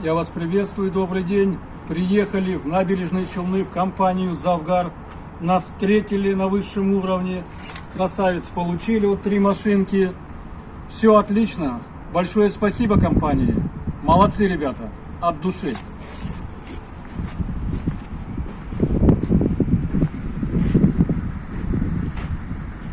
Я вас приветствую, добрый день. Приехали в набережные Челны в компанию «Завгар». Нас встретили на высшем уровне. Красавец, получили вот три машинки. Все отлично. Большое спасибо компании. Молодцы, ребята. От души.